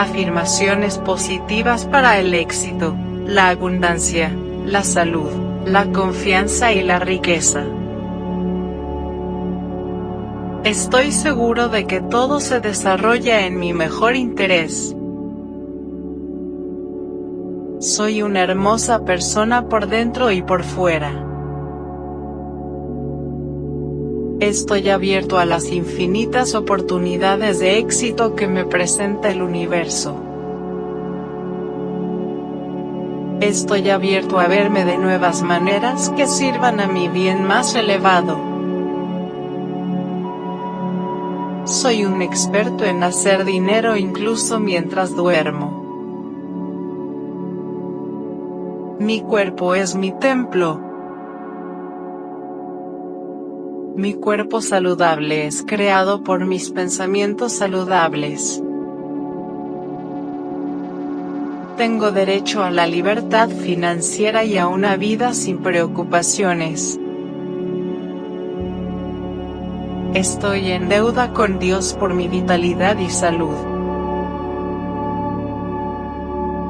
Afirmaciones positivas para el éxito, la abundancia, la salud, la confianza y la riqueza. Estoy seguro de que todo se desarrolla en mi mejor interés. Soy una hermosa persona por dentro y por fuera. Estoy abierto a las infinitas oportunidades de éxito que me presenta el universo. Estoy abierto a verme de nuevas maneras que sirvan a mi bien más elevado. Soy un experto en hacer dinero incluso mientras duermo. Mi cuerpo es mi templo, Mi cuerpo saludable es creado por mis pensamientos saludables. Tengo derecho a la libertad financiera y a una vida sin preocupaciones. Estoy en deuda con Dios por mi vitalidad y salud.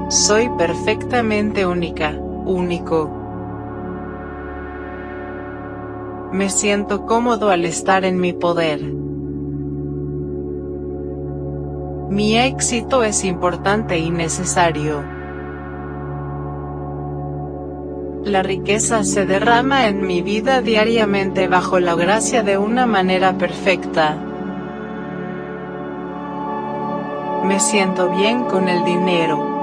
Soy perfectamente única, único, Me siento cómodo al estar en mi poder. Mi éxito es importante y necesario. La riqueza se derrama en mi vida diariamente bajo la gracia de una manera perfecta. Me siento bien con el dinero.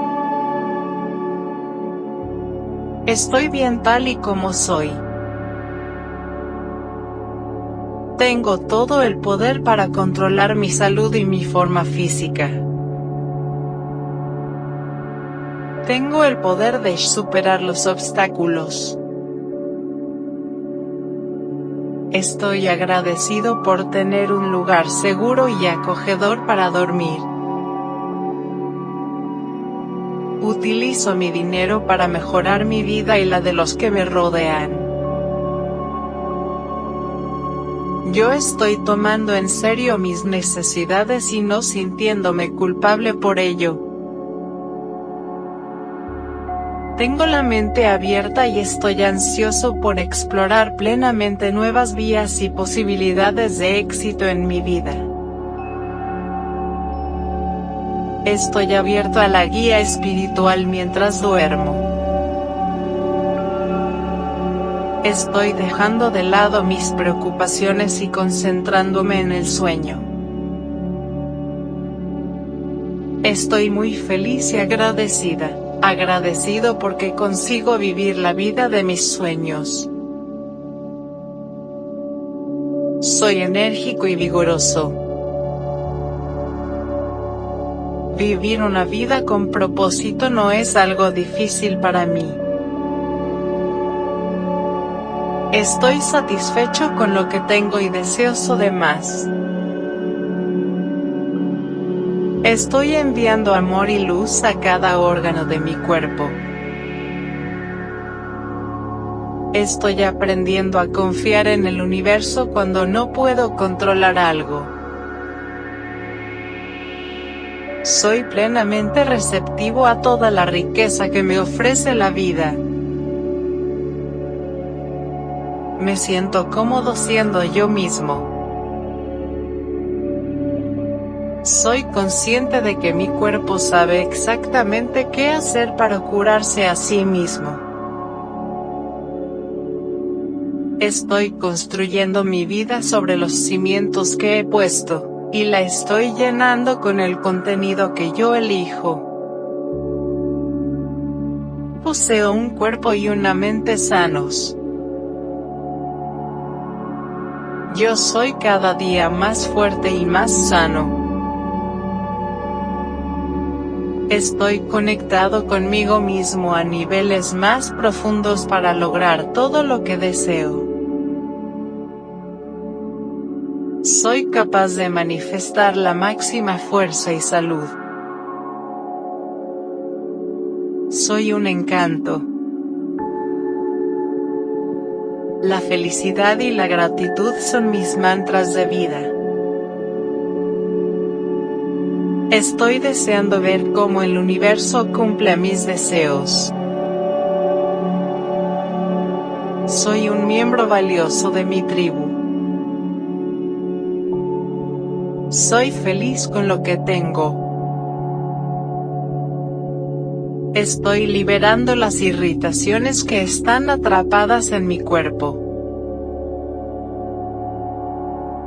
Estoy bien tal y como soy. Tengo todo el poder para controlar mi salud y mi forma física. Tengo el poder de superar los obstáculos. Estoy agradecido por tener un lugar seguro y acogedor para dormir. Utilizo mi dinero para mejorar mi vida y la de los que me rodean. Yo estoy tomando en serio mis necesidades y no sintiéndome culpable por ello. Tengo la mente abierta y estoy ansioso por explorar plenamente nuevas vías y posibilidades de éxito en mi vida. Estoy abierto a la guía espiritual mientras duermo. Estoy dejando de lado mis preocupaciones y concentrándome en el sueño. Estoy muy feliz y agradecida, agradecido porque consigo vivir la vida de mis sueños. Soy enérgico y vigoroso. Vivir una vida con propósito no es algo difícil para mí. Estoy satisfecho con lo que tengo y deseoso de más. Estoy enviando amor y luz a cada órgano de mi cuerpo. Estoy aprendiendo a confiar en el universo cuando no puedo controlar algo. Soy plenamente receptivo a toda la riqueza que me ofrece la vida. Me siento cómodo siendo yo mismo. Soy consciente de que mi cuerpo sabe exactamente qué hacer para curarse a sí mismo. Estoy construyendo mi vida sobre los cimientos que he puesto, y la estoy llenando con el contenido que yo elijo. Poseo un cuerpo y una mente sanos. Yo soy cada día más fuerte y más sano. Estoy conectado conmigo mismo a niveles más profundos para lograr todo lo que deseo. Soy capaz de manifestar la máxima fuerza y salud. Soy un encanto. La felicidad y la gratitud son mis mantras de vida. Estoy deseando ver cómo el universo cumple mis deseos. Soy un miembro valioso de mi tribu. Soy feliz con lo que tengo. Estoy liberando las irritaciones que están atrapadas en mi cuerpo.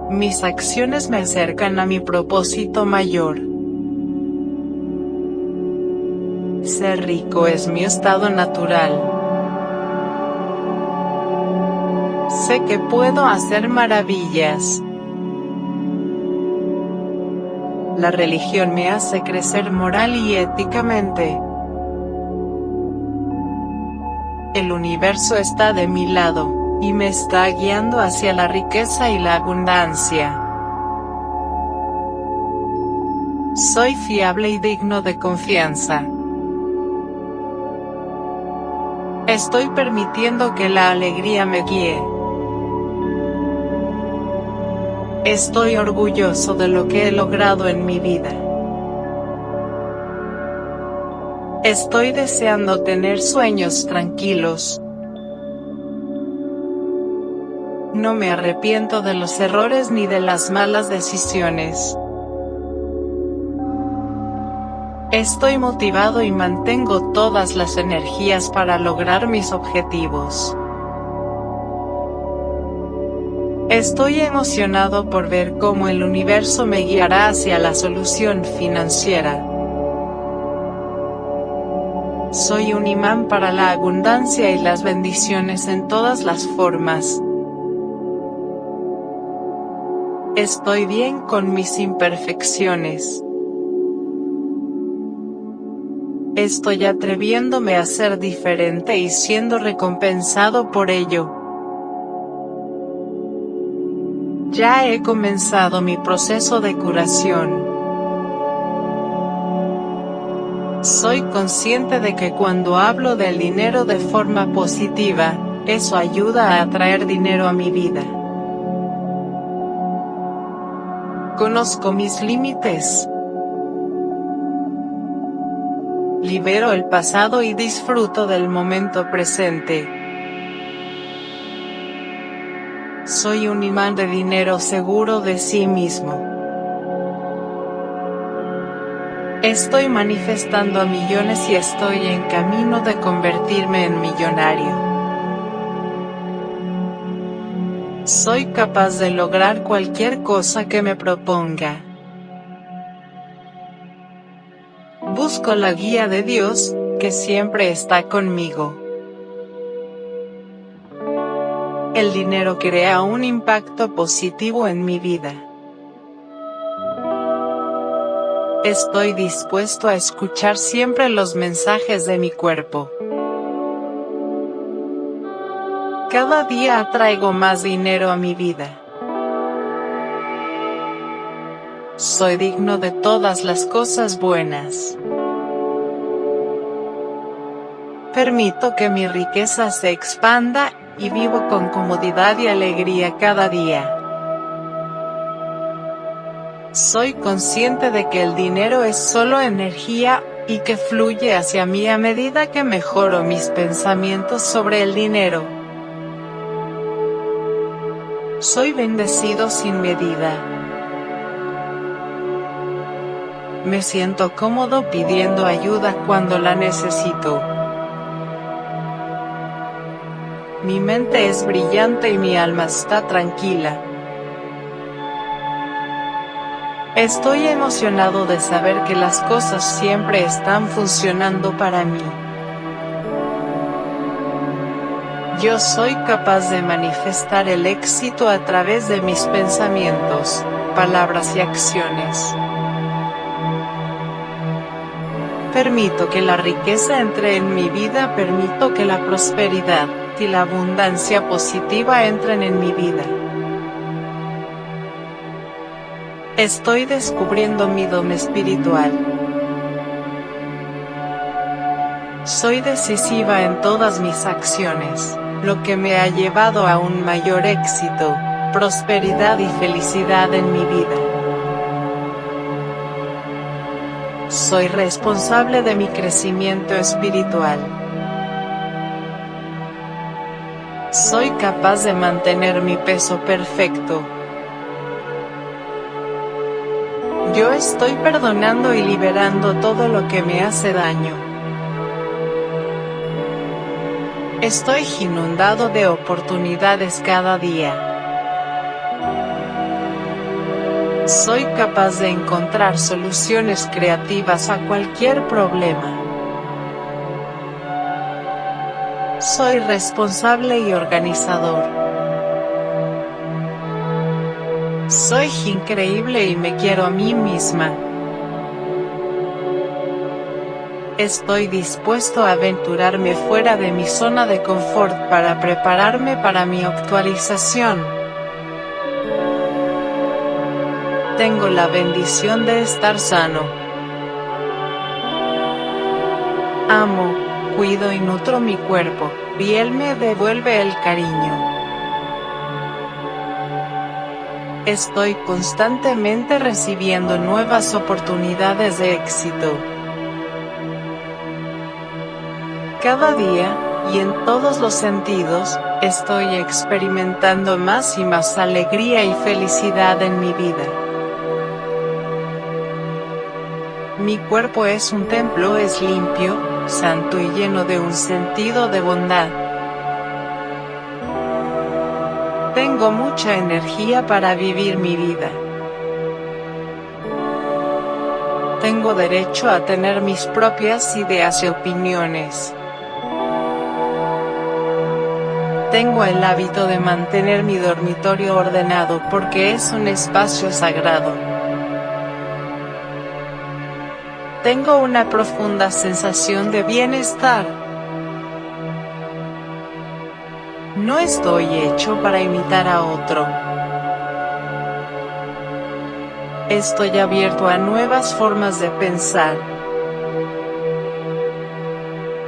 Mis acciones me acercan a mi propósito mayor. Ser rico es mi estado natural. Sé que puedo hacer maravillas. La religión me hace crecer moral y éticamente. El universo está de mi lado, y me está guiando hacia la riqueza y la abundancia. Soy fiable y digno de confianza. Estoy permitiendo que la alegría me guíe. Estoy orgulloso de lo que he logrado en mi vida. Estoy deseando tener sueños tranquilos. No me arrepiento de los errores ni de las malas decisiones. Estoy motivado y mantengo todas las energías para lograr mis objetivos. Estoy emocionado por ver cómo el universo me guiará hacia la solución financiera. Soy un imán para la abundancia y las bendiciones en todas las formas. Estoy bien con mis imperfecciones. Estoy atreviéndome a ser diferente y siendo recompensado por ello. Ya he comenzado mi proceso de curación. Soy consciente de que cuando hablo del dinero de forma positiva, eso ayuda a atraer dinero a mi vida. Conozco mis límites. Libero el pasado y disfruto del momento presente. Soy un imán de dinero seguro de sí mismo. Estoy manifestando a millones y estoy en camino de convertirme en millonario. Soy capaz de lograr cualquier cosa que me proponga. Busco la guía de Dios, que siempre está conmigo. El dinero crea un impacto positivo en mi vida. Estoy dispuesto a escuchar siempre los mensajes de mi cuerpo. Cada día atraigo más dinero a mi vida. Soy digno de todas las cosas buenas. Permito que mi riqueza se expanda, y vivo con comodidad y alegría cada día. Soy consciente de que el dinero es solo energía, y que fluye hacia mí a medida que mejoro mis pensamientos sobre el dinero. Soy bendecido sin medida. Me siento cómodo pidiendo ayuda cuando la necesito. Mi mente es brillante y mi alma está tranquila. Estoy emocionado de saber que las cosas siempre están funcionando para mí. Yo soy capaz de manifestar el éxito a través de mis pensamientos, palabras y acciones. Permito que la riqueza entre en mi vida, permito que la prosperidad y la abundancia positiva entren en mi vida. Estoy descubriendo mi don espiritual. Soy decisiva en todas mis acciones, lo que me ha llevado a un mayor éxito, prosperidad y felicidad en mi vida. Soy responsable de mi crecimiento espiritual. Soy capaz de mantener mi peso perfecto. Yo estoy perdonando y liberando todo lo que me hace daño. Estoy inundado de oportunidades cada día. Soy capaz de encontrar soluciones creativas a cualquier problema. Soy responsable y organizador. Soy increíble y me quiero a mí misma. Estoy dispuesto a aventurarme fuera de mi zona de confort para prepararme para mi actualización. Tengo la bendición de estar sano. Amo, cuido y nutro mi cuerpo, y él me devuelve el cariño. Estoy constantemente recibiendo nuevas oportunidades de éxito. Cada día, y en todos los sentidos, estoy experimentando más y más alegría y felicidad en mi vida. Mi cuerpo es un templo, es limpio, santo y lleno de un sentido de bondad. Tengo mucha energía para vivir mi vida. Tengo derecho a tener mis propias ideas y opiniones. Tengo el hábito de mantener mi dormitorio ordenado porque es un espacio sagrado. Tengo una profunda sensación de bienestar. No estoy hecho para imitar a otro. Estoy abierto a nuevas formas de pensar.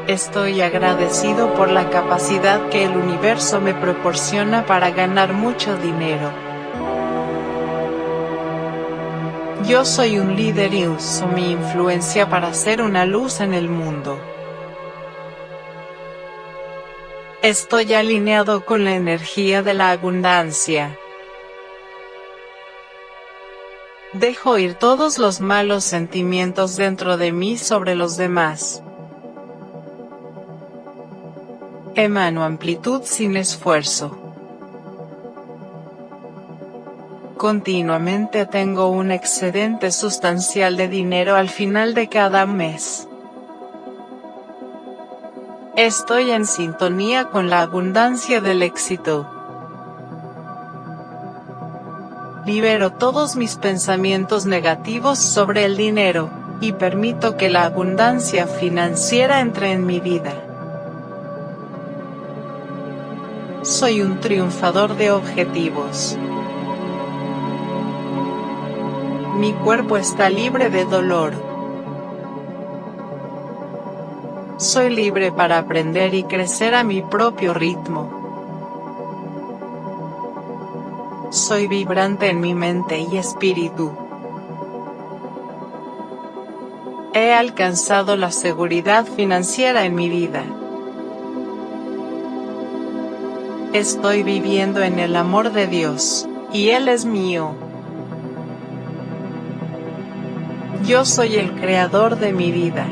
Estoy agradecido por la capacidad que el universo me proporciona para ganar mucho dinero. Yo soy un líder y uso mi influencia para hacer una luz en el mundo. Estoy alineado con la energía de la abundancia. Dejo ir todos los malos sentimientos dentro de mí sobre los demás. Emano amplitud sin esfuerzo. Continuamente tengo un excedente sustancial de dinero al final de cada mes. Estoy en sintonía con la abundancia del éxito. Libero todos mis pensamientos negativos sobre el dinero, y permito que la abundancia financiera entre en mi vida. Soy un triunfador de objetivos. Mi cuerpo está libre de dolor. Soy libre para aprender y crecer a mi propio ritmo. Soy vibrante en mi mente y espíritu. He alcanzado la seguridad financiera en mi vida. Estoy viviendo en el amor de Dios, y Él es mío. Yo soy el creador de mi vida.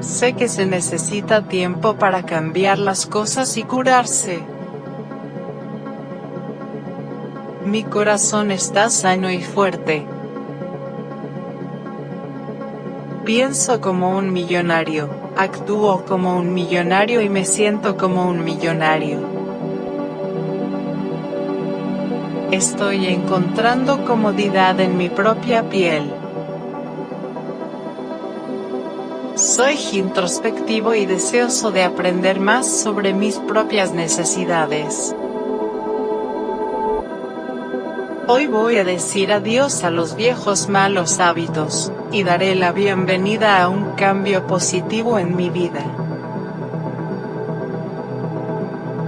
Sé que se necesita tiempo para cambiar las cosas y curarse. Mi corazón está sano y fuerte. Pienso como un millonario, actúo como un millonario y me siento como un millonario. Estoy encontrando comodidad en mi propia piel. Soy introspectivo y deseoso de aprender más sobre mis propias necesidades. Hoy voy a decir adiós a los viejos malos hábitos, y daré la bienvenida a un cambio positivo en mi vida.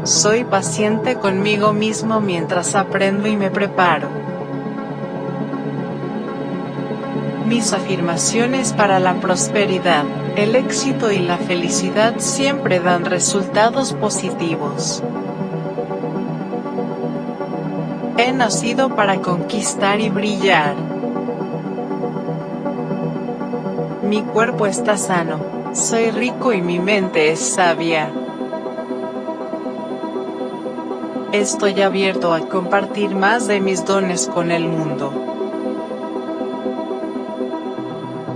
Soy paciente conmigo mismo mientras aprendo y me preparo. Mis afirmaciones para la prosperidad, el éxito y la felicidad siempre dan resultados positivos. He nacido para conquistar y brillar. Mi cuerpo está sano, soy rico y mi mente es sabia. Estoy abierto a compartir más de mis dones con el mundo.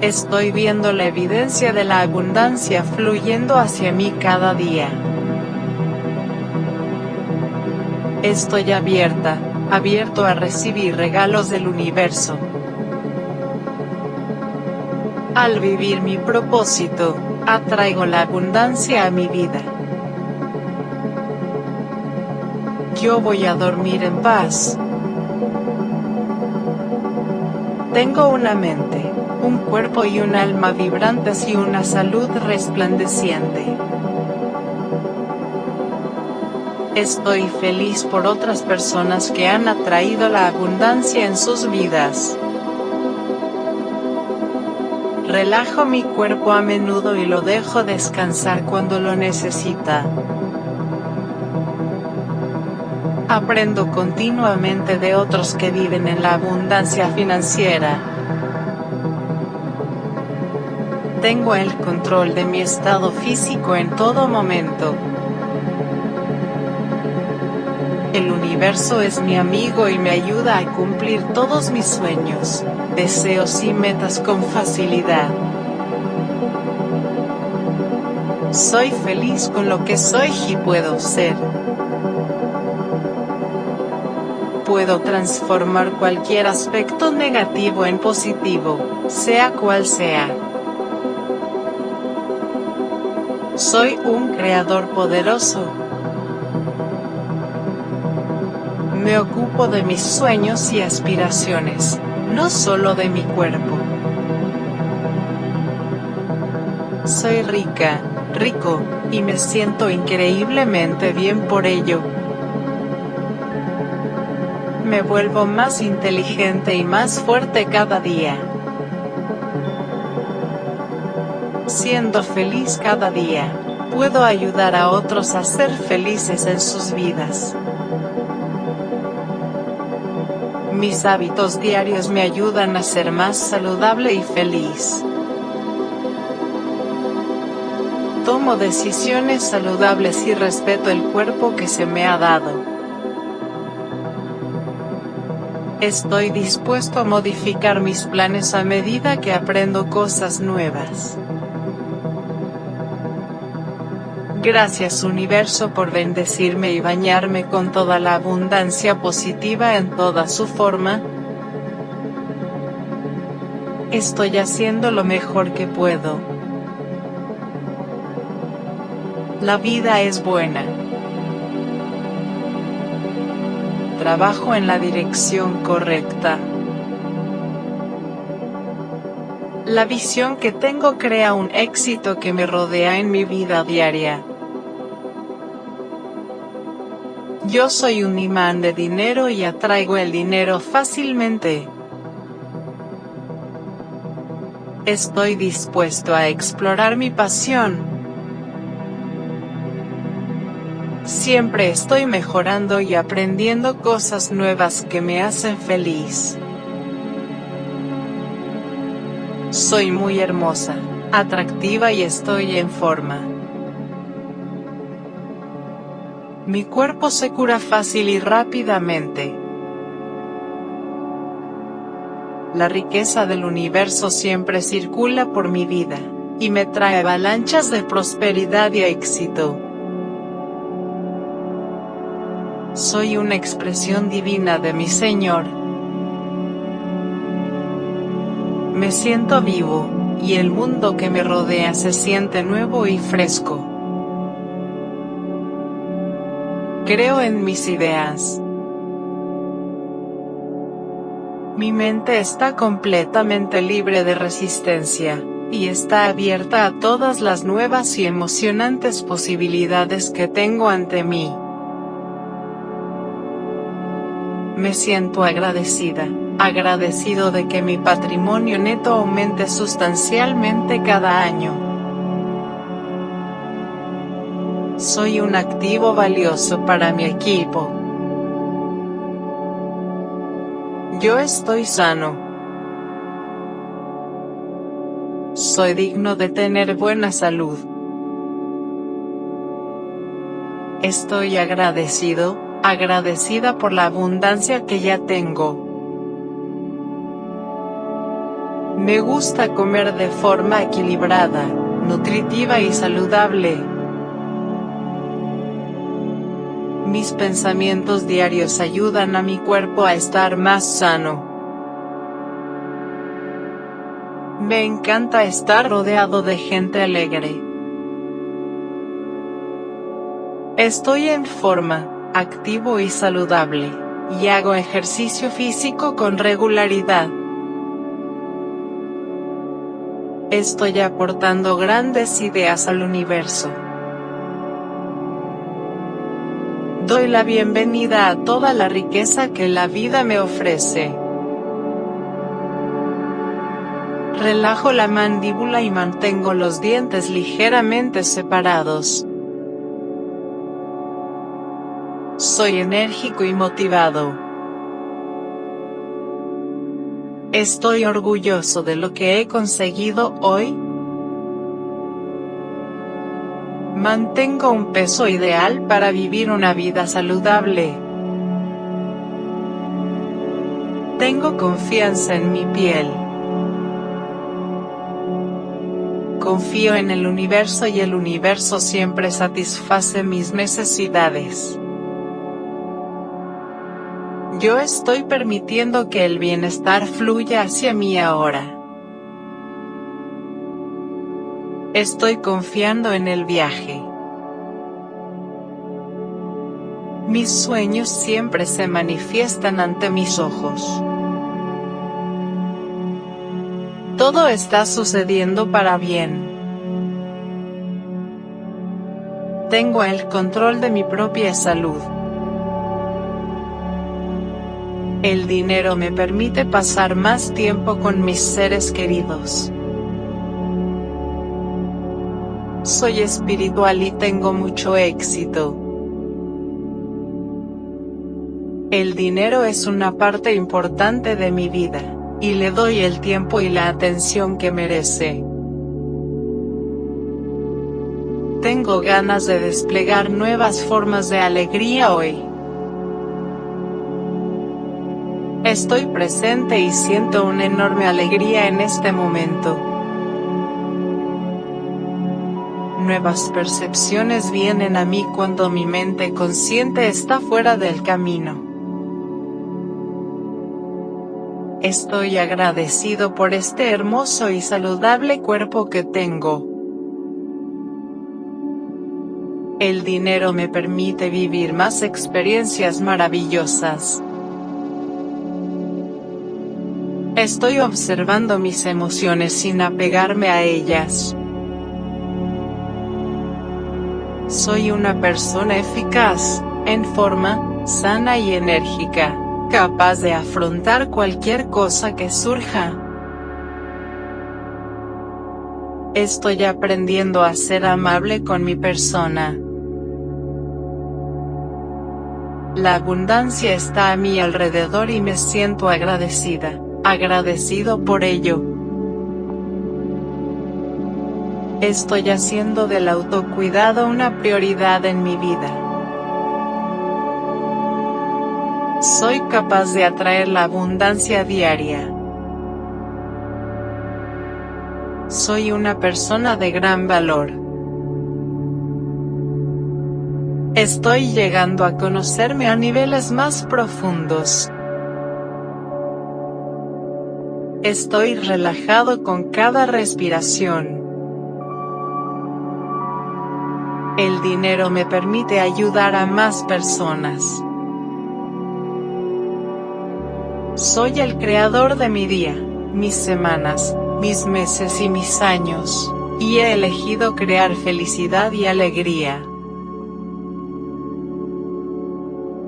Estoy viendo la evidencia de la abundancia fluyendo hacia mí cada día. Estoy abierta, abierto a recibir regalos del universo. Al vivir mi propósito, atraigo la abundancia a mi vida. Yo voy a dormir en paz. Tengo una mente, un cuerpo y un alma vibrantes y una salud resplandeciente. Estoy feliz por otras personas que han atraído la abundancia en sus vidas. Relajo mi cuerpo a menudo y lo dejo descansar cuando lo necesita. Aprendo continuamente de otros que viven en la abundancia financiera. Tengo el control de mi estado físico en todo momento. El universo es mi amigo y me ayuda a cumplir todos mis sueños, deseos y metas con facilidad. Soy feliz con lo que soy y puedo ser. Puedo transformar cualquier aspecto negativo en positivo, sea cual sea. Soy un creador poderoso. Me ocupo de mis sueños y aspiraciones, no solo de mi cuerpo. Soy rica, rico, y me siento increíblemente bien por ello. Me vuelvo más inteligente y más fuerte cada día. Feliz cada día, puedo ayudar a otros a ser felices en sus vidas. Mis hábitos diarios me ayudan a ser más saludable y feliz. Tomo decisiones saludables y respeto el cuerpo que se me ha dado. Estoy dispuesto a modificar mis planes a medida que aprendo cosas nuevas. Gracias universo por bendecirme y bañarme con toda la abundancia positiva en toda su forma. Estoy haciendo lo mejor que puedo. La vida es buena. Trabajo en la dirección correcta. La visión que tengo crea un éxito que me rodea en mi vida diaria. Yo soy un imán de dinero y atraigo el dinero fácilmente. Estoy dispuesto a explorar mi pasión. Siempre estoy mejorando y aprendiendo cosas nuevas que me hacen feliz. Soy muy hermosa, atractiva y estoy en forma. Mi cuerpo se cura fácil y rápidamente. La riqueza del universo siempre circula por mi vida, y me trae avalanchas de prosperidad y éxito. Soy una expresión divina de mi Señor. Me siento vivo, y el mundo que me rodea se siente nuevo y fresco. Creo en mis ideas. Mi mente está completamente libre de resistencia, y está abierta a todas las nuevas y emocionantes posibilidades que tengo ante mí. Me siento agradecida, agradecido de que mi patrimonio neto aumente sustancialmente cada año. Soy un activo valioso para mi equipo. Yo estoy sano. Soy digno de tener buena salud. Estoy agradecido, agradecida por la abundancia que ya tengo. Me gusta comer de forma equilibrada, nutritiva y saludable. Mis pensamientos diarios ayudan a mi cuerpo a estar más sano. Me encanta estar rodeado de gente alegre. Estoy en forma, activo y saludable, y hago ejercicio físico con regularidad. Estoy aportando grandes ideas al universo. Doy la bienvenida a toda la riqueza que la vida me ofrece. Relajo la mandíbula y mantengo los dientes ligeramente separados. Soy enérgico y motivado. Estoy orgulloso de lo que he conseguido hoy. Mantengo un peso ideal para vivir una vida saludable. Tengo confianza en mi piel. Confío en el universo y el universo siempre satisface mis necesidades. Yo estoy permitiendo que el bienestar fluya hacia mí ahora. Estoy confiando en el viaje. Mis sueños siempre se manifiestan ante mis ojos. Todo está sucediendo para bien. Tengo el control de mi propia salud. El dinero me permite pasar más tiempo con mis seres queridos. Soy espiritual y tengo mucho éxito. El dinero es una parte importante de mi vida y le doy el tiempo y la atención que merece. Tengo ganas de desplegar nuevas formas de alegría hoy. Estoy presente y siento una enorme alegría en este momento. Nuevas percepciones vienen a mí cuando mi mente consciente está fuera del camino. Estoy agradecido por este hermoso y saludable cuerpo que tengo. El dinero me permite vivir más experiencias maravillosas. Estoy observando mis emociones sin apegarme a ellas. Soy una persona eficaz, en forma, sana y enérgica capaz de afrontar cualquier cosa que surja. Estoy aprendiendo a ser amable con mi persona. La abundancia está a mi alrededor y me siento agradecida, agradecido por ello. Estoy haciendo del autocuidado una prioridad en mi vida. Soy capaz de atraer la abundancia diaria. Soy una persona de gran valor. Estoy llegando a conocerme a niveles más profundos. Estoy relajado con cada respiración. El dinero me permite ayudar a más personas. Soy el creador de mi día, mis semanas, mis meses y mis años, y he elegido crear felicidad y alegría.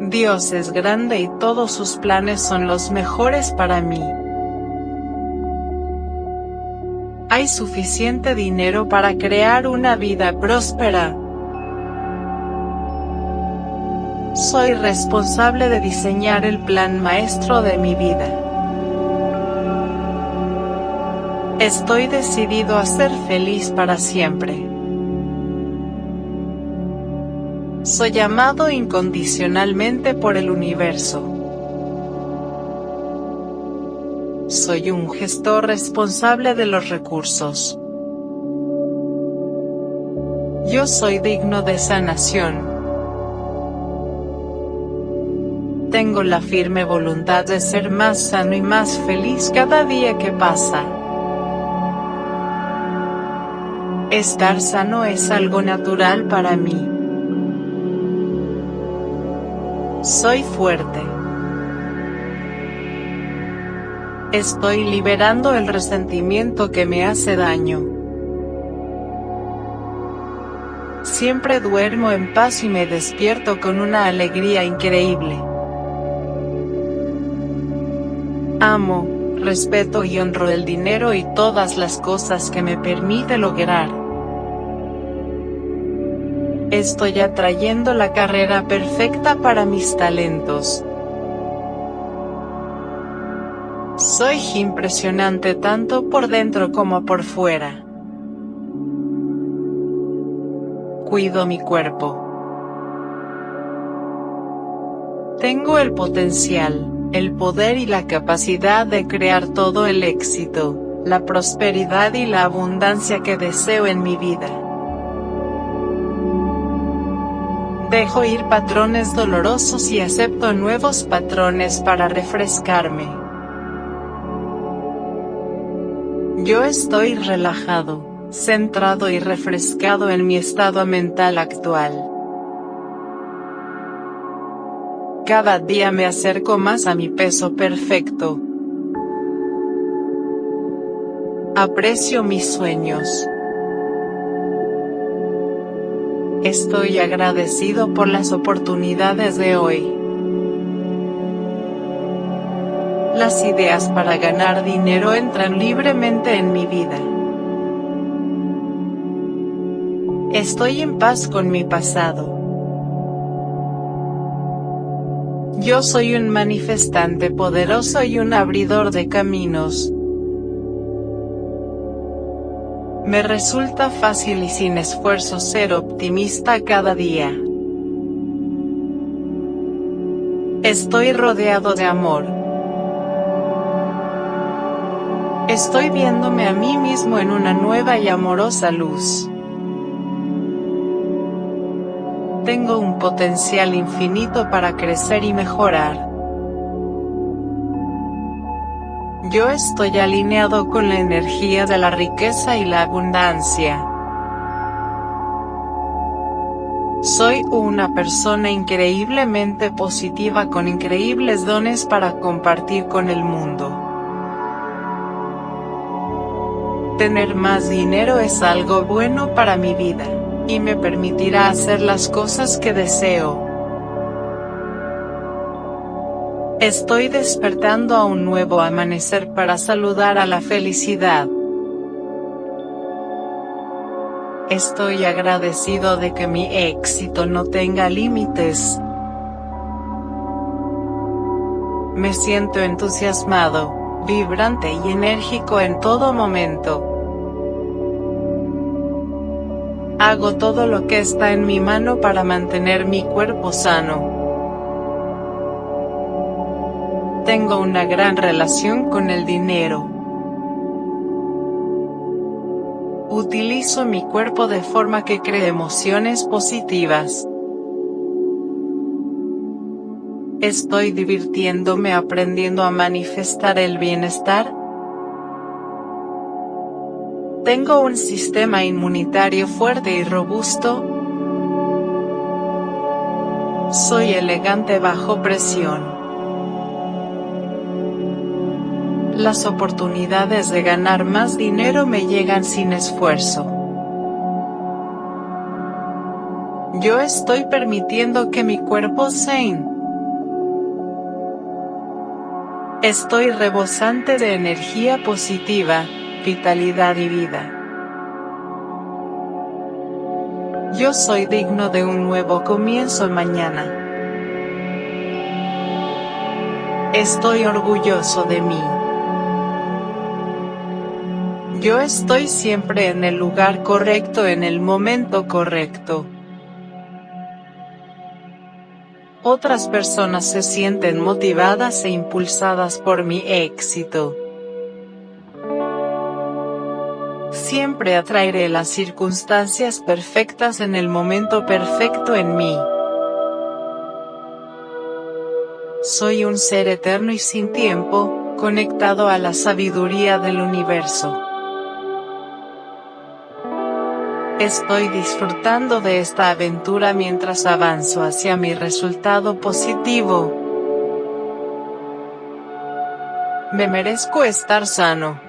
Dios es grande y todos sus planes son los mejores para mí. Hay suficiente dinero para crear una vida próspera. Soy responsable de diseñar el plan maestro de mi vida. Estoy decidido a ser feliz para siempre. Soy amado incondicionalmente por el universo. Soy un gestor responsable de los recursos. Yo soy digno de sanación. Tengo la firme voluntad de ser más sano y más feliz cada día que pasa. Estar sano es algo natural para mí. Soy fuerte. Estoy liberando el resentimiento que me hace daño. Siempre duermo en paz y me despierto con una alegría increíble. Amo, respeto y honro el dinero y todas las cosas que me permite lograr. Estoy atrayendo la carrera perfecta para mis talentos. Soy impresionante tanto por dentro como por fuera. Cuido mi cuerpo. Tengo el potencial el poder y la capacidad de crear todo el éxito, la prosperidad y la abundancia que deseo en mi vida. Dejo ir patrones dolorosos y acepto nuevos patrones para refrescarme. Yo estoy relajado, centrado y refrescado en mi estado mental actual. Cada día me acerco más a mi peso perfecto. Aprecio mis sueños. Estoy agradecido por las oportunidades de hoy. Las ideas para ganar dinero entran libremente en mi vida. Estoy en paz con mi pasado. Yo soy un manifestante poderoso y un abridor de caminos. Me resulta fácil y sin esfuerzo ser optimista cada día. Estoy rodeado de amor. Estoy viéndome a mí mismo en una nueva y amorosa luz. Tengo un potencial infinito para crecer y mejorar. Yo estoy alineado con la energía de la riqueza y la abundancia. Soy una persona increíblemente positiva con increíbles dones para compartir con el mundo. Tener más dinero es algo bueno para mi vida y me permitirá hacer las cosas que deseo. Estoy despertando a un nuevo amanecer para saludar a la felicidad. Estoy agradecido de que mi éxito no tenga límites. Me siento entusiasmado, vibrante y enérgico en todo momento. Hago todo lo que está en mi mano para mantener mi cuerpo sano. Tengo una gran relación con el dinero. Utilizo mi cuerpo de forma que cree emociones positivas. Estoy divirtiéndome aprendiendo a manifestar el bienestar, tengo un sistema inmunitario fuerte y robusto. Soy elegante bajo presión. Las oportunidades de ganar más dinero me llegan sin esfuerzo. Yo estoy permitiendo que mi cuerpo Zen Estoy rebosante de energía positiva, vitalidad y vida. Yo soy digno de un nuevo comienzo mañana. Estoy orgulloso de mí. Yo estoy siempre en el lugar correcto en el momento correcto. Otras personas se sienten motivadas e impulsadas por mi éxito. Siempre atraeré las circunstancias perfectas en el momento perfecto en mí. Soy un ser eterno y sin tiempo, conectado a la sabiduría del universo. Estoy disfrutando de esta aventura mientras avanzo hacia mi resultado positivo. Me merezco estar sano.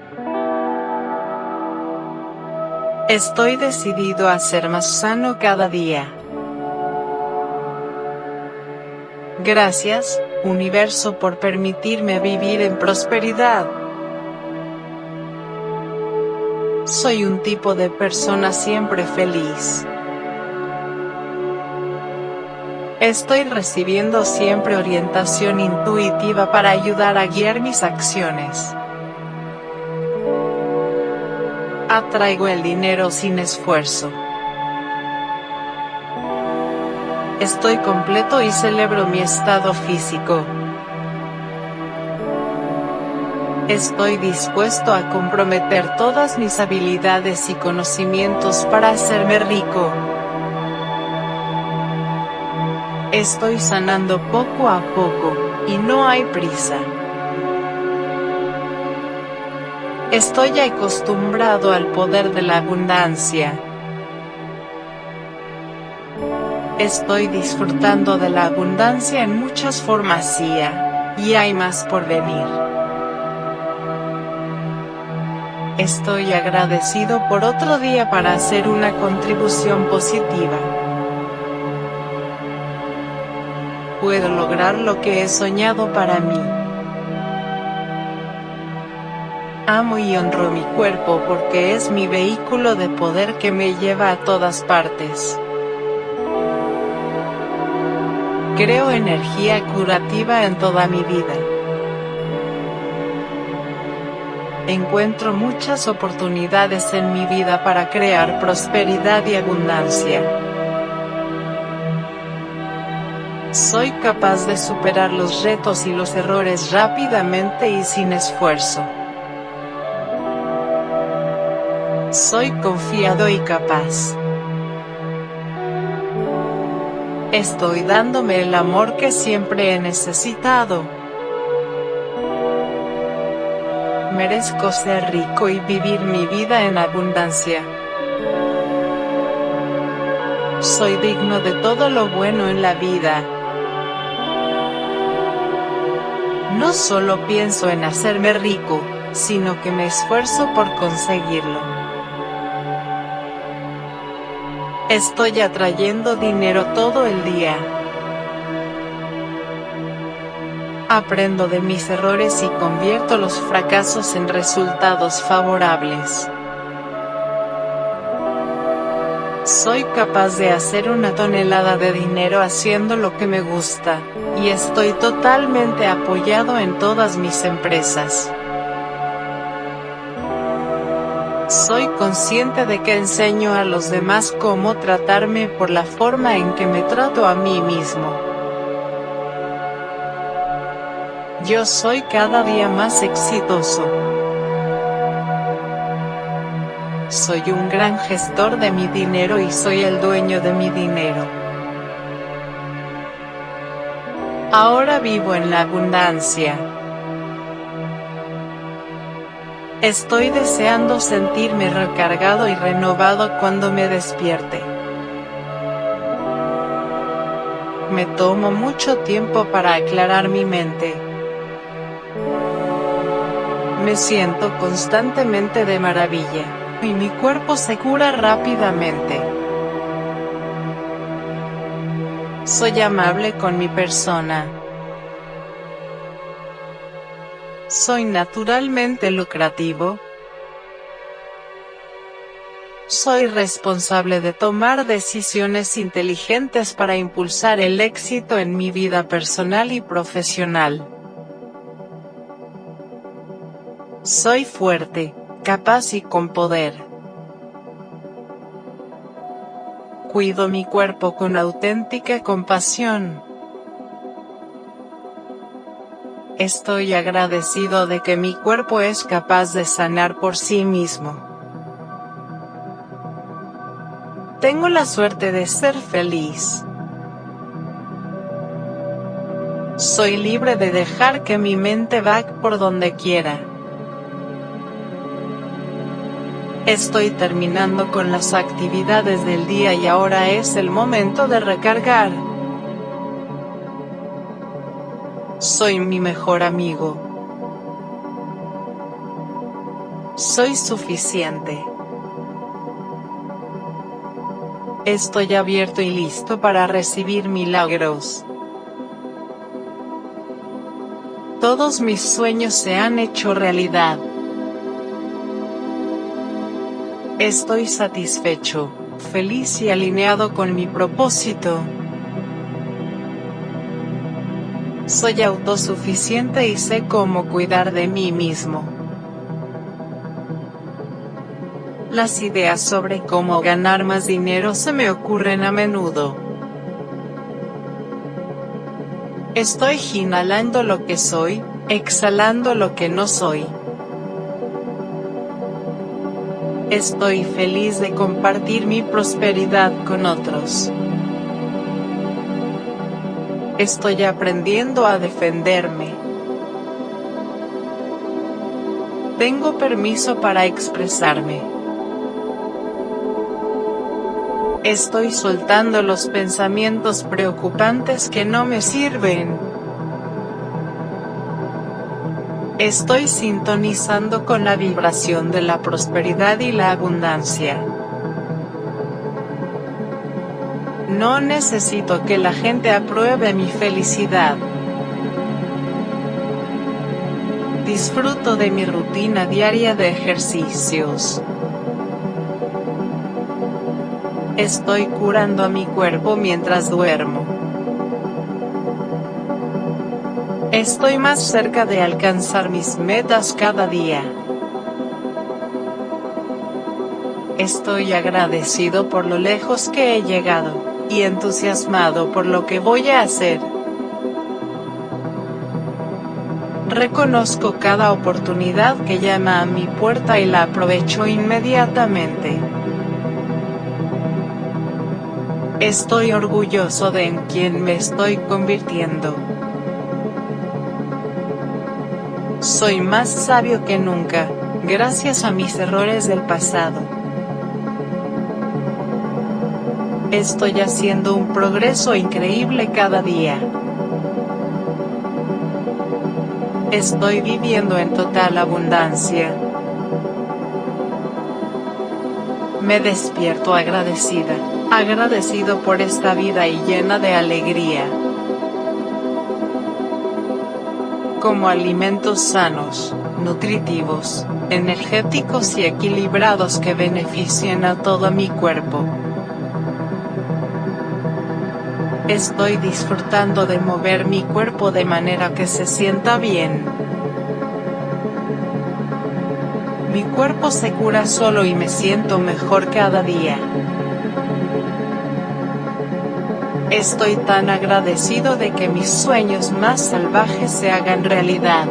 Estoy decidido a ser más sano cada día. Gracias, universo por permitirme vivir en prosperidad. Soy un tipo de persona siempre feliz. Estoy recibiendo siempre orientación intuitiva para ayudar a guiar mis acciones. Atraigo el dinero sin esfuerzo. Estoy completo y celebro mi estado físico. Estoy dispuesto a comprometer todas mis habilidades y conocimientos para hacerme rico. Estoy sanando poco a poco, y no hay prisa. Estoy acostumbrado al poder de la abundancia. Estoy disfrutando de la abundancia en muchas formas y hay más por venir. Estoy agradecido por otro día para hacer una contribución positiva. Puedo lograr lo que he soñado para mí. Amo y honro mi cuerpo porque es mi vehículo de poder que me lleva a todas partes. Creo energía curativa en toda mi vida. encuentro muchas oportunidades en mi vida para crear prosperidad y abundancia. Soy capaz de superar los retos y los errores rápidamente y sin esfuerzo. Soy confiado y capaz. Estoy dándome el amor que siempre he necesitado. merezco ser rico y vivir mi vida en abundancia. Soy digno de todo lo bueno en la vida. No solo pienso en hacerme rico, sino que me esfuerzo por conseguirlo. Estoy atrayendo dinero todo el día. Aprendo de mis errores y convierto los fracasos en resultados favorables. Soy capaz de hacer una tonelada de dinero haciendo lo que me gusta, y estoy totalmente apoyado en todas mis empresas. Soy consciente de que enseño a los demás cómo tratarme por la forma en que me trato a mí mismo. Yo soy cada día más exitoso. Soy un gran gestor de mi dinero y soy el dueño de mi dinero. Ahora vivo en la abundancia. Estoy deseando sentirme recargado y renovado cuando me despierte. Me tomo mucho tiempo para aclarar mi mente. Me siento constantemente de maravilla, y mi cuerpo se cura rápidamente. Soy amable con mi persona. Soy naturalmente lucrativo. Soy responsable de tomar decisiones inteligentes para impulsar el éxito en mi vida personal y profesional. Soy fuerte, capaz y con poder. Cuido mi cuerpo con auténtica compasión. Estoy agradecido de que mi cuerpo es capaz de sanar por sí mismo. Tengo la suerte de ser feliz. Soy libre de dejar que mi mente va por donde quiera. Estoy terminando con las actividades del día y ahora es el momento de recargar. Soy mi mejor amigo. Soy suficiente. Estoy abierto y listo para recibir milagros. Todos mis sueños se han hecho realidad. Estoy satisfecho, feliz y alineado con mi propósito. Soy autosuficiente y sé cómo cuidar de mí mismo. Las ideas sobre cómo ganar más dinero se me ocurren a menudo. Estoy inhalando lo que soy, exhalando lo que no soy. Estoy feliz de compartir mi prosperidad con otros. Estoy aprendiendo a defenderme. Tengo permiso para expresarme. Estoy soltando los pensamientos preocupantes que no me sirven. Estoy sintonizando con la vibración de la prosperidad y la abundancia. No necesito que la gente apruebe mi felicidad. Disfruto de mi rutina diaria de ejercicios. Estoy curando a mi cuerpo mientras duermo. Estoy más cerca de alcanzar mis metas cada día. Estoy agradecido por lo lejos que he llegado, y entusiasmado por lo que voy a hacer. Reconozco cada oportunidad que llama a mi puerta y la aprovecho inmediatamente. Estoy orgulloso de en quien me estoy convirtiendo. Soy más sabio que nunca, gracias a mis errores del pasado. Estoy haciendo un progreso increíble cada día. Estoy viviendo en total abundancia. Me despierto agradecida, agradecido por esta vida y llena de alegría como alimentos sanos, nutritivos, energéticos y equilibrados que beneficien a todo mi cuerpo. Estoy disfrutando de mover mi cuerpo de manera que se sienta bien. Mi cuerpo se cura solo y me siento mejor cada día. Estoy tan agradecido de que mis sueños más salvajes se hagan realidad.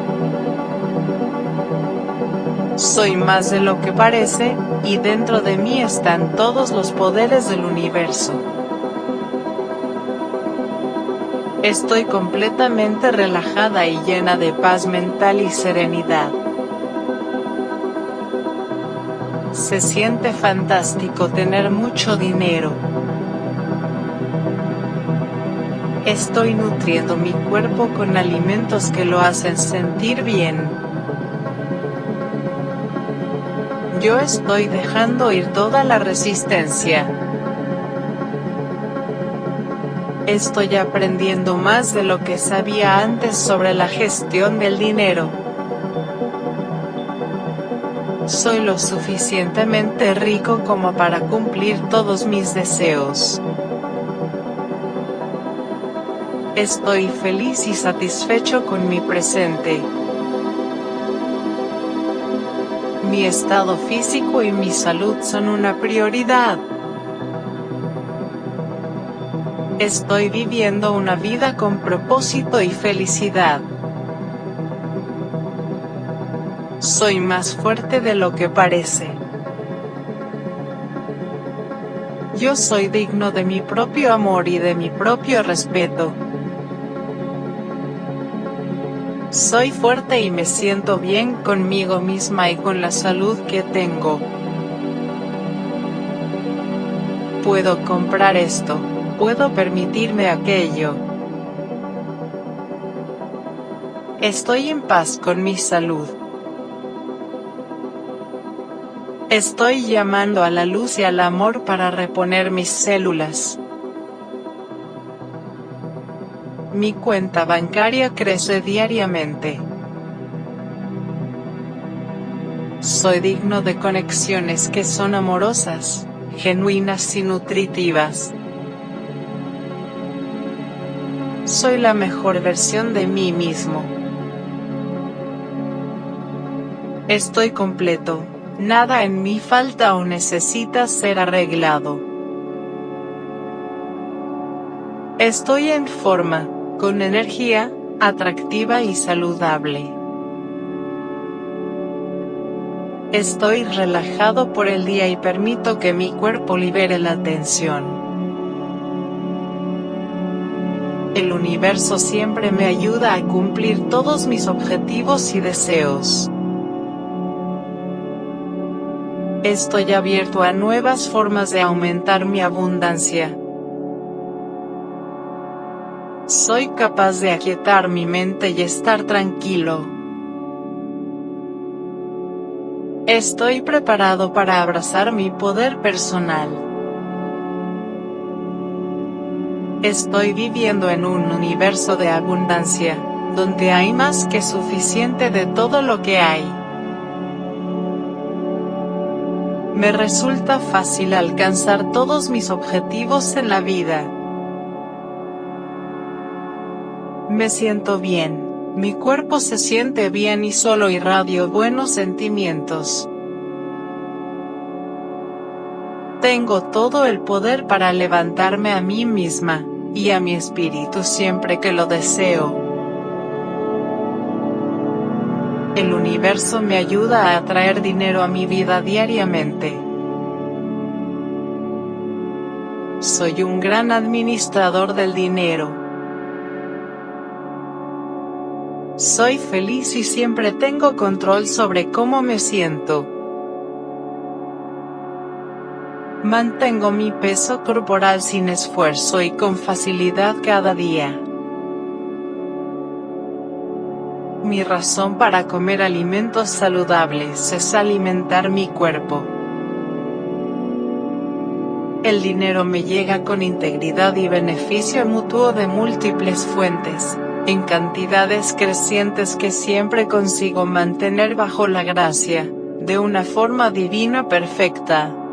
Soy más de lo que parece, y dentro de mí están todos los poderes del universo. Estoy completamente relajada y llena de paz mental y serenidad. Se siente fantástico tener mucho dinero. Estoy nutriendo mi cuerpo con alimentos que lo hacen sentir bien. Yo estoy dejando ir toda la resistencia. Estoy aprendiendo más de lo que sabía antes sobre la gestión del dinero. Soy lo suficientemente rico como para cumplir todos mis deseos. Estoy feliz y satisfecho con mi presente. Mi estado físico y mi salud son una prioridad. Estoy viviendo una vida con propósito y felicidad. Soy más fuerte de lo que parece. Yo soy digno de mi propio amor y de mi propio respeto. Soy fuerte y me siento bien conmigo misma y con la salud que tengo. Puedo comprar esto, puedo permitirme aquello. Estoy en paz con mi salud. Estoy llamando a la luz y al amor para reponer mis células. Mi cuenta bancaria crece diariamente. Soy digno de conexiones que son amorosas, genuinas y nutritivas. Soy la mejor versión de mí mismo. Estoy completo, nada en mí falta o necesita ser arreglado. Estoy en forma, con energía, atractiva y saludable. Estoy relajado por el día y permito que mi cuerpo libere la tensión. El universo siempre me ayuda a cumplir todos mis objetivos y deseos. Estoy abierto a nuevas formas de aumentar mi abundancia. Soy capaz de aquietar mi mente y estar tranquilo. Estoy preparado para abrazar mi poder personal. Estoy viviendo en un universo de abundancia, donde hay más que suficiente de todo lo que hay. Me resulta fácil alcanzar todos mis objetivos en la vida. Me siento bien, mi cuerpo se siente bien y solo irradio buenos sentimientos. Tengo todo el poder para levantarme a mí misma, y a mi espíritu siempre que lo deseo. El universo me ayuda a atraer dinero a mi vida diariamente. Soy un gran administrador del dinero. Soy feliz y siempre tengo control sobre cómo me siento. Mantengo mi peso corporal sin esfuerzo y con facilidad cada día. Mi razón para comer alimentos saludables es alimentar mi cuerpo. El dinero me llega con integridad y beneficio mutuo de múltiples fuentes en cantidades crecientes que siempre consigo mantener bajo la gracia, de una forma divina perfecta.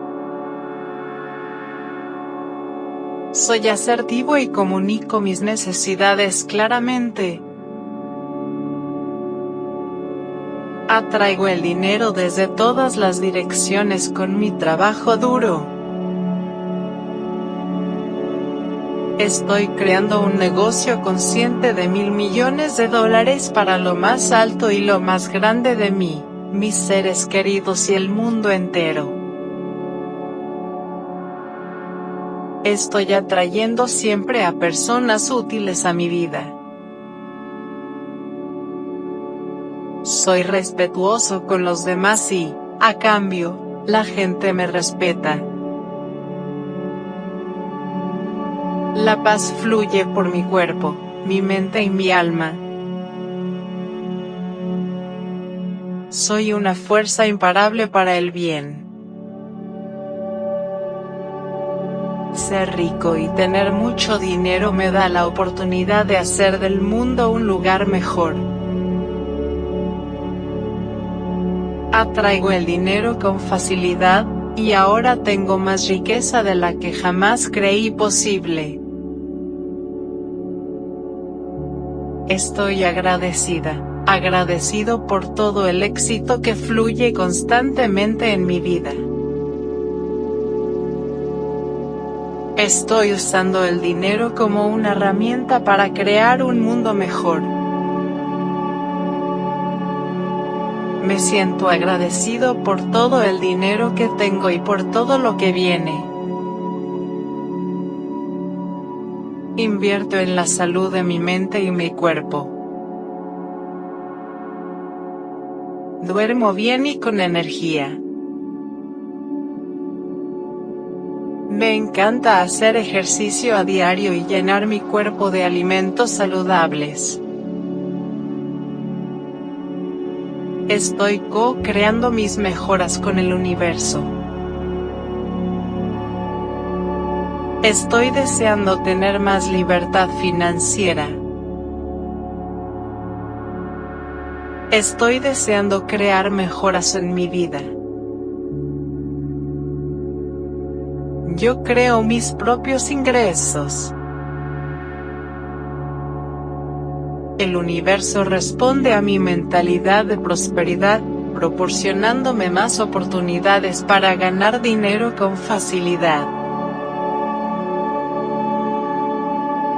Soy asertivo y comunico mis necesidades claramente. Atraigo el dinero desde todas las direcciones con mi trabajo duro. Estoy creando un negocio consciente de mil millones de dólares para lo más alto y lo más grande de mí, mis seres queridos y el mundo entero. Estoy atrayendo siempre a personas útiles a mi vida. Soy respetuoso con los demás y, a cambio, la gente me respeta. La paz fluye por mi cuerpo, mi mente y mi alma. Soy una fuerza imparable para el bien. Ser rico y tener mucho dinero me da la oportunidad de hacer del mundo un lugar mejor. Atraigo el dinero con facilidad, y ahora tengo más riqueza de la que jamás creí posible. Estoy agradecida, agradecido por todo el éxito que fluye constantemente en mi vida. Estoy usando el dinero como una herramienta para crear un mundo mejor. Me siento agradecido por todo el dinero que tengo y por todo lo que viene. Invierto en la salud de mi mente y mi cuerpo. Duermo bien y con energía. Me encanta hacer ejercicio a diario y llenar mi cuerpo de alimentos saludables. Estoy co-creando mis mejoras con el universo. Estoy deseando tener más libertad financiera. Estoy deseando crear mejoras en mi vida. Yo creo mis propios ingresos. El universo responde a mi mentalidad de prosperidad, proporcionándome más oportunidades para ganar dinero con facilidad.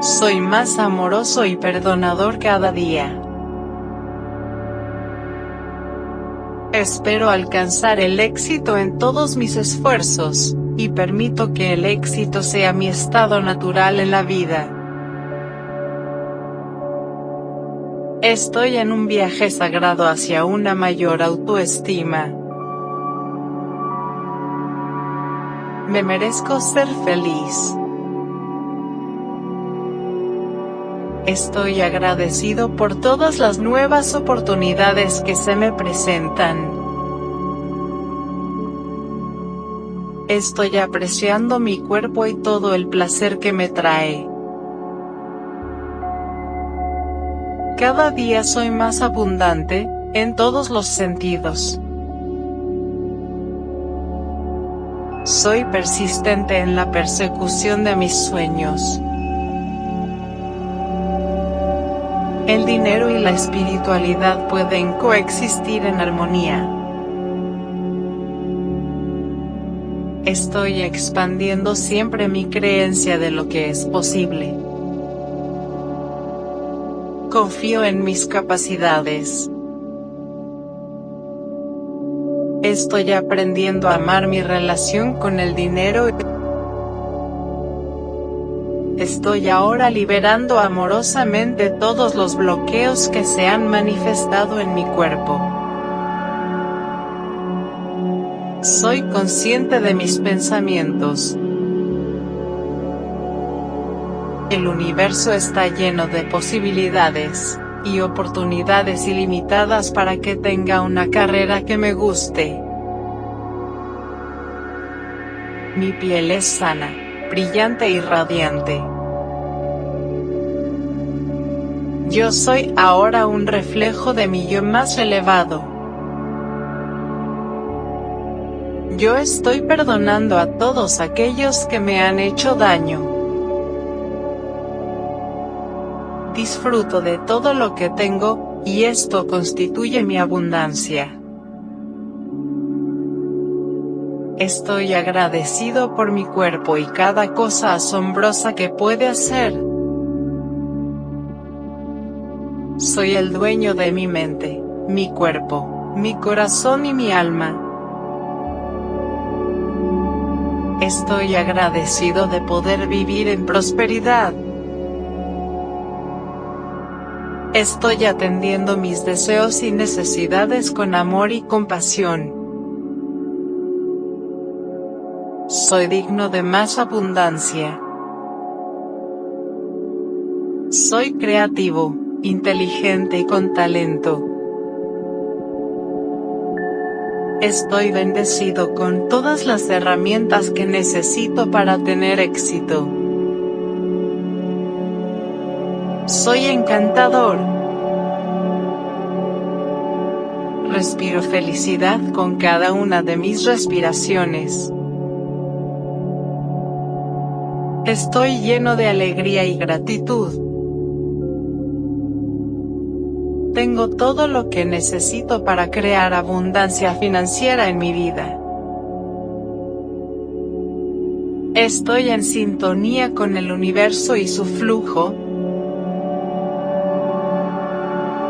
Soy más amoroso y perdonador cada día. Espero alcanzar el éxito en todos mis esfuerzos, y permito que el éxito sea mi estado natural en la vida. Estoy en un viaje sagrado hacia una mayor autoestima. Me merezco ser feliz. Estoy agradecido por todas las nuevas oportunidades que se me presentan. Estoy apreciando mi cuerpo y todo el placer que me trae. Cada día soy más abundante, en todos los sentidos. Soy persistente en la persecución de mis sueños. El dinero y la espiritualidad pueden coexistir en armonía. Estoy expandiendo siempre mi creencia de lo que es posible. Confío en mis capacidades. Estoy aprendiendo a amar mi relación con el dinero. Estoy ahora liberando amorosamente todos los bloqueos que se han manifestado en mi cuerpo. Soy consciente de mis pensamientos. El universo está lleno de posibilidades, y oportunidades ilimitadas para que tenga una carrera que me guste. Mi piel es sana, brillante y radiante. Yo soy ahora un reflejo de mi yo más elevado. Yo estoy perdonando a todos aquellos que me han hecho daño. disfruto de todo lo que tengo, y esto constituye mi abundancia. Estoy agradecido por mi cuerpo y cada cosa asombrosa que puede hacer. Soy el dueño de mi mente, mi cuerpo, mi corazón y mi alma. Estoy agradecido de poder vivir en prosperidad. Estoy atendiendo mis deseos y necesidades con amor y compasión. Soy digno de más abundancia. Soy creativo, inteligente y con talento. Estoy bendecido con todas las herramientas que necesito para tener éxito. Soy encantador. Respiro felicidad con cada una de mis respiraciones. Estoy lleno de alegría y gratitud. Tengo todo lo que necesito para crear abundancia financiera en mi vida. Estoy en sintonía con el universo y su flujo.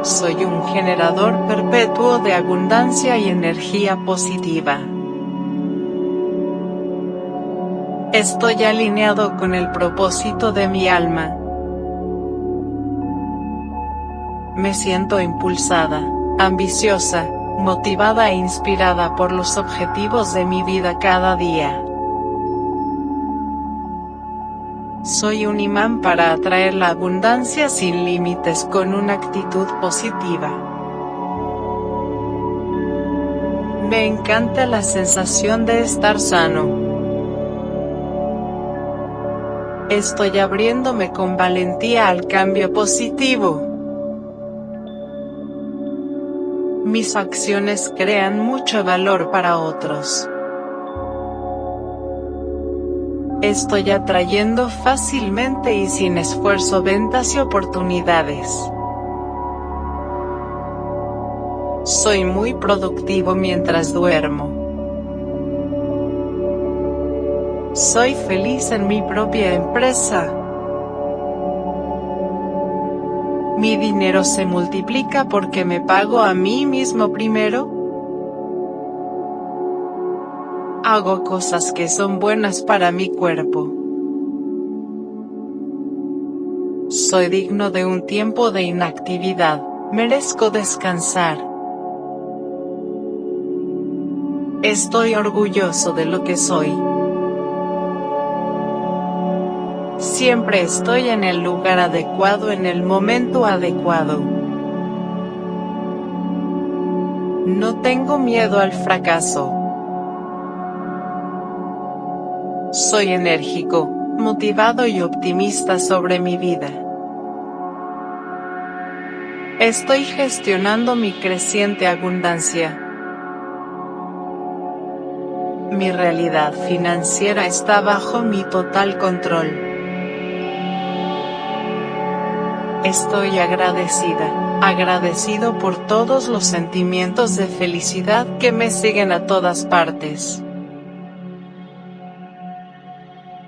Soy un generador perpetuo de abundancia y energía positiva. Estoy alineado con el propósito de mi alma. Me siento impulsada, ambiciosa, motivada e inspirada por los objetivos de mi vida cada día. Soy un imán para atraer la abundancia sin límites con una actitud positiva. Me encanta la sensación de estar sano. Estoy abriéndome con valentía al cambio positivo. Mis acciones crean mucho valor para otros. Estoy atrayendo fácilmente y sin esfuerzo ventas y oportunidades. Soy muy productivo mientras duermo. Soy feliz en mi propia empresa. Mi dinero se multiplica porque me pago a mí mismo primero. Hago cosas que son buenas para mi cuerpo. Soy digno de un tiempo de inactividad, merezco descansar. Estoy orgulloso de lo que soy. Siempre estoy en el lugar adecuado en el momento adecuado. No tengo miedo al fracaso. Soy enérgico, motivado y optimista sobre mi vida. Estoy gestionando mi creciente abundancia. Mi realidad financiera está bajo mi total control. Estoy agradecida, agradecido por todos los sentimientos de felicidad que me siguen a todas partes.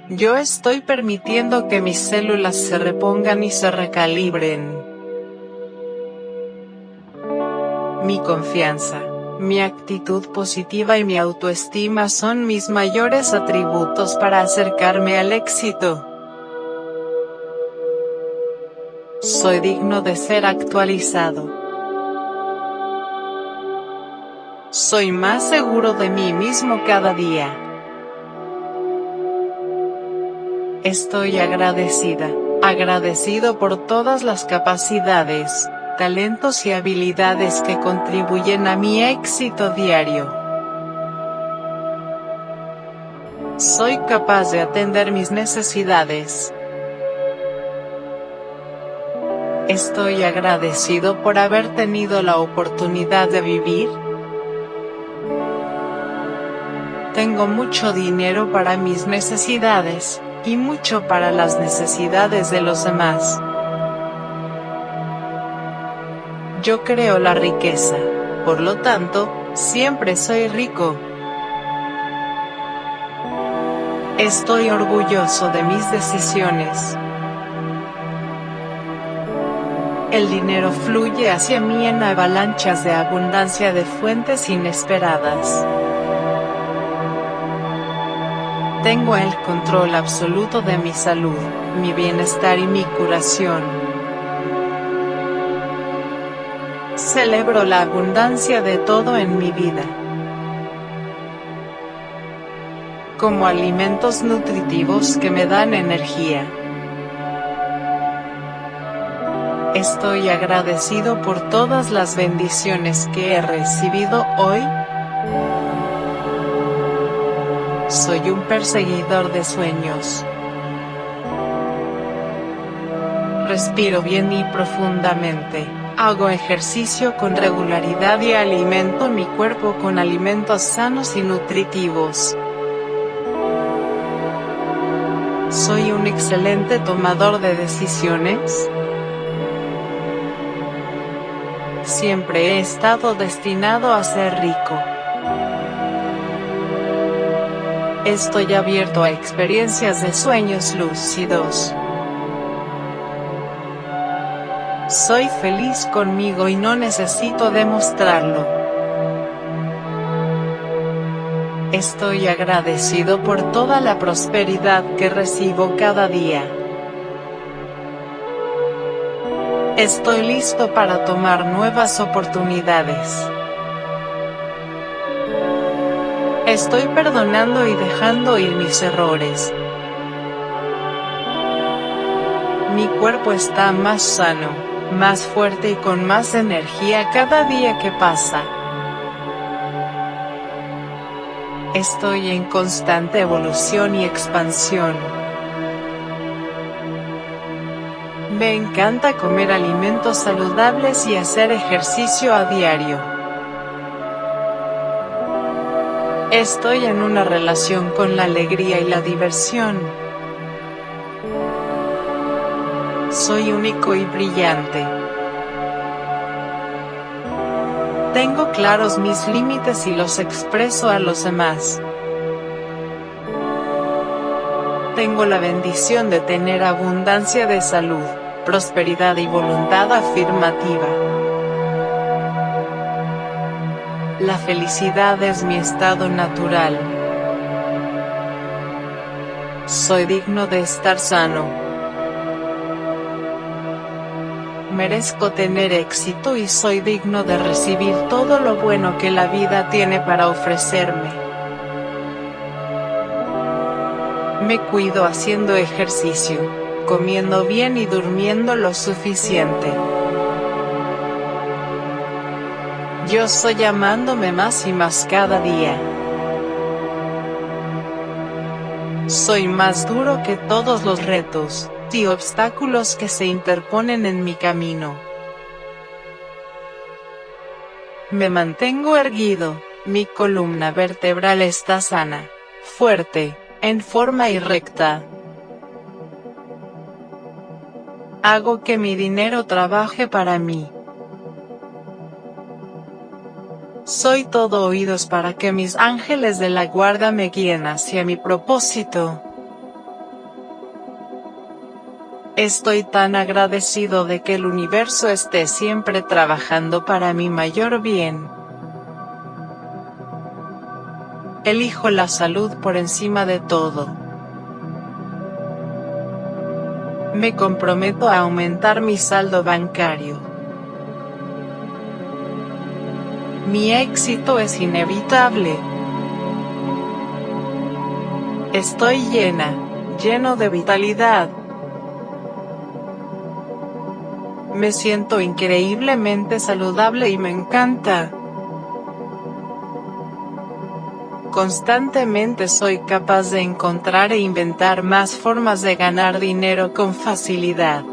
Yo estoy permitiendo que mis células se repongan y se recalibren. Mi confianza, mi actitud positiva y mi autoestima son mis mayores atributos para acercarme al éxito. Soy digno de ser actualizado. Soy más seguro de mí mismo cada día. Estoy agradecida, agradecido por todas las capacidades, talentos y habilidades que contribuyen a mi éxito diario. Soy capaz de atender mis necesidades, Estoy agradecido por haber tenido la oportunidad de vivir. Tengo mucho dinero para mis necesidades, y mucho para las necesidades de los demás. Yo creo la riqueza, por lo tanto, siempre soy rico. Estoy orgulloso de mis decisiones. El dinero fluye hacia mí en avalanchas de abundancia de fuentes inesperadas. Tengo el control absoluto de mi salud, mi bienestar y mi curación. Celebro la abundancia de todo en mi vida. Como alimentos nutritivos que me dan energía. Estoy agradecido por todas las bendiciones que he recibido hoy. Soy un perseguidor de sueños. Respiro bien y profundamente, Hago ejercicio con regularidad y alimento mi cuerpo con alimentos sanos y nutritivos. ¿Soy un excelente tomador de decisiones? Siempre he estado destinado a ser rico. Estoy abierto a experiencias de sueños lúcidos. Soy feliz conmigo y no necesito demostrarlo. Estoy agradecido por toda la prosperidad que recibo cada día. Estoy listo para tomar nuevas oportunidades. Estoy perdonando y dejando ir mis errores. Mi cuerpo está más sano más fuerte y con más energía cada día que pasa. Estoy en constante evolución y expansión. Me encanta comer alimentos saludables y hacer ejercicio a diario. Estoy en una relación con la alegría y la diversión. Soy único y brillante. Tengo claros mis límites y los expreso a los demás. Tengo la bendición de tener abundancia de salud, prosperidad y voluntad afirmativa. La felicidad es mi estado natural. Soy digno de estar sano merezco tener éxito y soy digno de recibir todo lo bueno que la vida tiene para ofrecerme. Me cuido haciendo ejercicio, comiendo bien y durmiendo lo suficiente. Yo soy amándome más y más cada día. Soy más duro que todos los retos y obstáculos que se interponen en mi camino. Me mantengo erguido, mi columna vertebral está sana, fuerte, en forma y recta. Hago que mi dinero trabaje para mí. Soy todo oídos para que mis ángeles de la guarda me guíen hacia mi propósito. Estoy tan agradecido de que el universo esté siempre trabajando para mi mayor bien. Elijo la salud por encima de todo. Me comprometo a aumentar mi saldo bancario. Mi éxito es inevitable. Estoy llena, lleno de vitalidad. Me siento increíblemente saludable y me encanta. Constantemente soy capaz de encontrar e inventar más formas de ganar dinero con facilidad.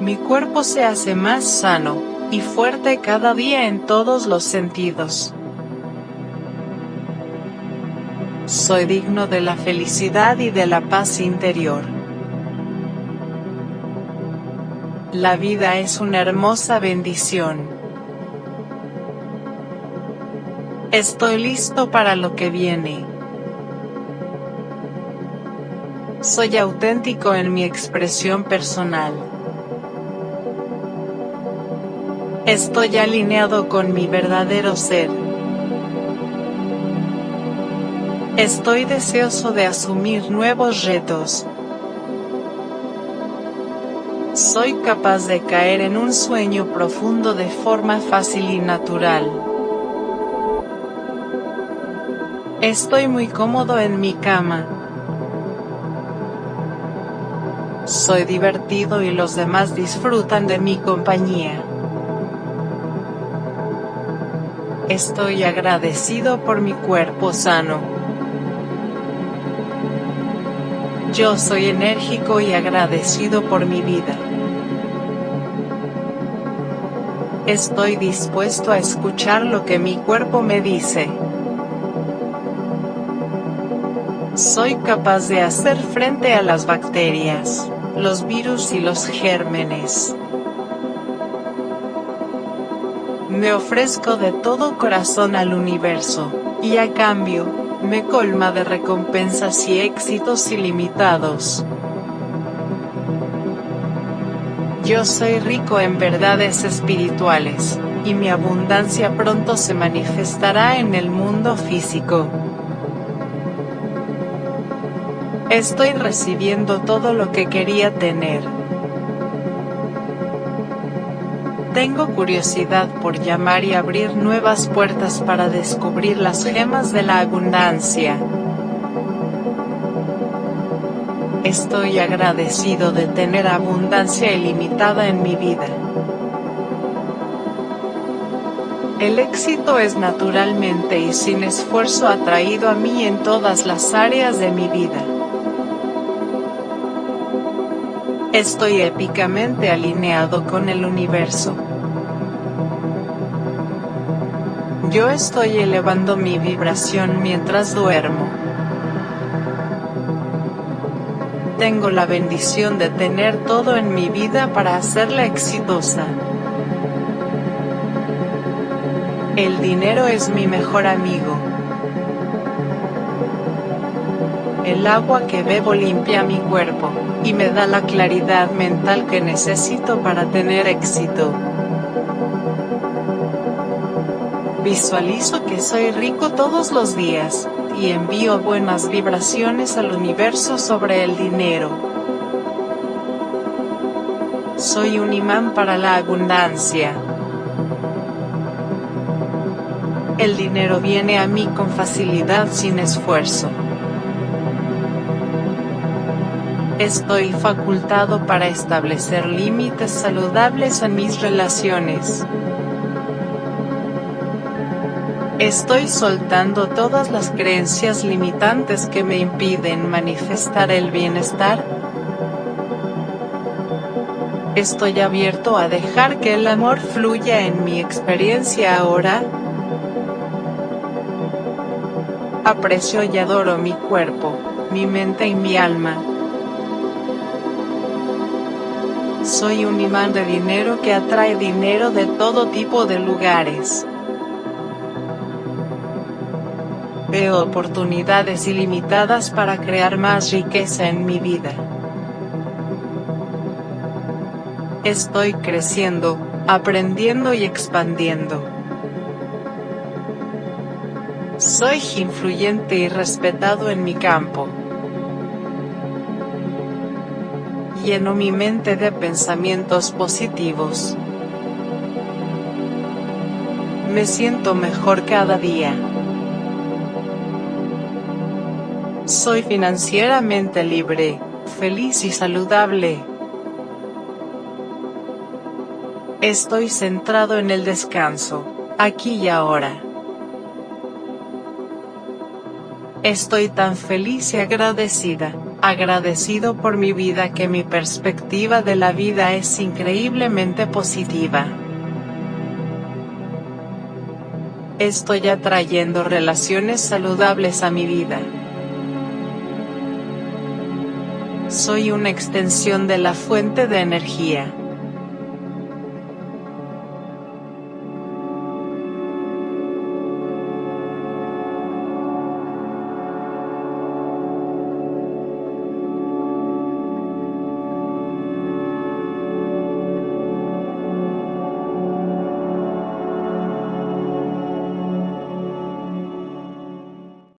Mi cuerpo se hace más sano y fuerte cada día en todos los sentidos. Soy digno de la felicidad y de la paz interior. La vida es una hermosa bendición. Estoy listo para lo que viene. Soy auténtico en mi expresión personal. Estoy alineado con mi verdadero ser. Estoy deseoso de asumir nuevos retos. Soy capaz de caer en un sueño profundo de forma fácil y natural. Estoy muy cómodo en mi cama. Soy divertido y los demás disfrutan de mi compañía. Estoy agradecido por mi cuerpo sano. Yo soy enérgico y agradecido por mi vida. Estoy dispuesto a escuchar lo que mi cuerpo me dice. Soy capaz de hacer frente a las bacterias, los virus y los gérmenes. Me ofrezco de todo corazón al universo, y a cambio, me colma de recompensas y éxitos ilimitados. Yo soy rico en verdades espirituales, y mi abundancia pronto se manifestará en el mundo físico. Estoy recibiendo todo lo que quería tener. Tengo curiosidad por llamar y abrir nuevas puertas para descubrir las gemas de la abundancia. Estoy agradecido de tener abundancia ilimitada en mi vida. El éxito es naturalmente y sin esfuerzo atraído a mí en todas las áreas de mi vida. Estoy épicamente alineado con el universo. Yo estoy elevando mi vibración mientras duermo. Tengo la bendición de tener todo en mi vida para hacerla exitosa. El dinero es mi mejor amigo. El agua que bebo limpia mi cuerpo, y me da la claridad mental que necesito para tener éxito. Visualizo que soy rico todos los días, y envío buenas vibraciones al universo sobre el dinero. Soy un imán para la abundancia. El dinero viene a mí con facilidad sin esfuerzo. Estoy facultado para establecer límites saludables en mis relaciones. Estoy soltando todas las creencias limitantes que me impiden manifestar el bienestar. Estoy abierto a dejar que el amor fluya en mi experiencia ahora. Aprecio y adoro mi cuerpo, mi mente y mi alma. Soy un imán de dinero que atrae dinero de todo tipo de lugares. Veo oportunidades ilimitadas para crear más riqueza en mi vida. Estoy creciendo, aprendiendo y expandiendo. Soy influyente y respetado en mi campo. Lleno mi mente de pensamientos positivos. Me siento mejor cada día. Soy financieramente libre, feliz y saludable. Estoy centrado en el descanso, aquí y ahora. Estoy tan feliz y agradecida, agradecido por mi vida que mi perspectiva de la vida es increíblemente positiva. Estoy atrayendo relaciones saludables a mi vida. Soy una extensión de la fuente de energía.